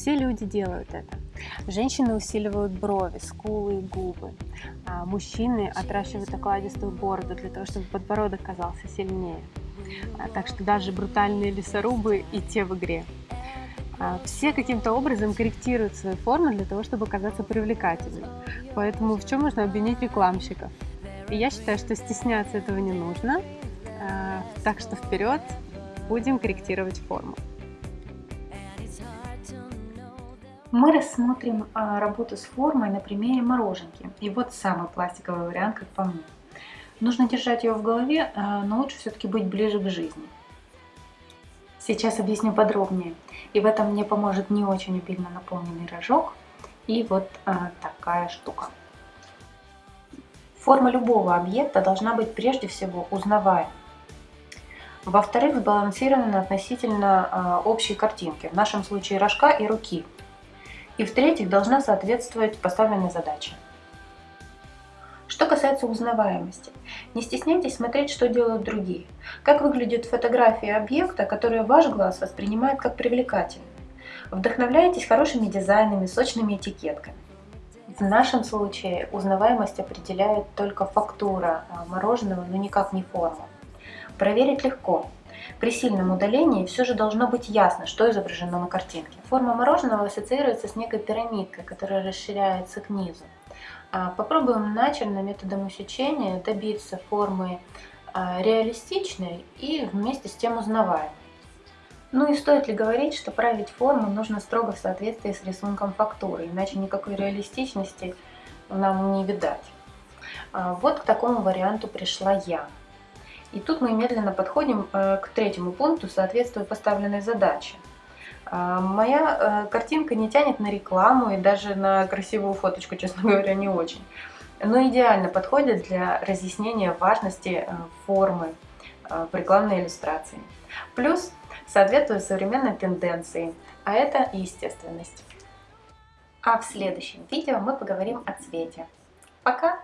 Все люди делают это. Женщины усиливают брови, скулы и губы. А мужчины отращивают окладистую бороду для того, чтобы подбородок казался сильнее. А, так что даже брутальные лесорубы и те в игре. А, все каким-то образом корректируют свои формы для того, чтобы казаться привлекательным. Поэтому в чем можно обвинить рекламщиков? И я считаю, что стесняться этого не нужно. А, так что вперед, будем корректировать форму. Мы рассмотрим работу с формой на примере мороженки. И вот самый пластиковый вариант, как по мне. Нужно держать ее в голове, но лучше все-таки быть ближе к жизни. Сейчас объясню подробнее. И в этом мне поможет не очень обильно наполненный рожок и вот а, такая штука. Форма любого объекта должна быть прежде всего узнаваемой. Во-вторых, сбалансирована относительно а, общей картинки, в нашем случае рожка и руки. И в-третьих, должна соответствовать поставленной задаче. Что касается узнаваемости, не стесняйтесь смотреть, что делают другие. Как выглядит фотография объекта, которую ваш глаз воспринимает как привлекательную. Вдохновляйтесь хорошими дизайнами, сочными этикетками. В нашем случае узнаваемость определяет только фактура а, мороженого, но никак не форма. Проверить легко. При сильном удалении все же должно быть ясно, что изображено на картинке. Форма мороженого ассоциируется с некой пирамидкой, которая расширяется к низу. А, попробуем начально методом усечения добиться формы а, реалистичной и вместе с тем узнаваемой. Ну и стоит ли говорить, что править форму нужно строго в соответствии с рисунком фактуры, иначе никакой реалистичности нам не видать. А, вот к такому варианту пришла я. И тут мы медленно подходим э, к третьему пункту, соответствуя поставленной задаче. А, моя э, картинка не тянет на рекламу и даже на красивую фоточку, честно говоря, не очень. Но идеально подходит для разъяснения важности э, формы в рекламной иллюстрации. Плюс соответствует современной тенденции, а это естественность. А в следующем видео мы поговорим о цвете. Пока!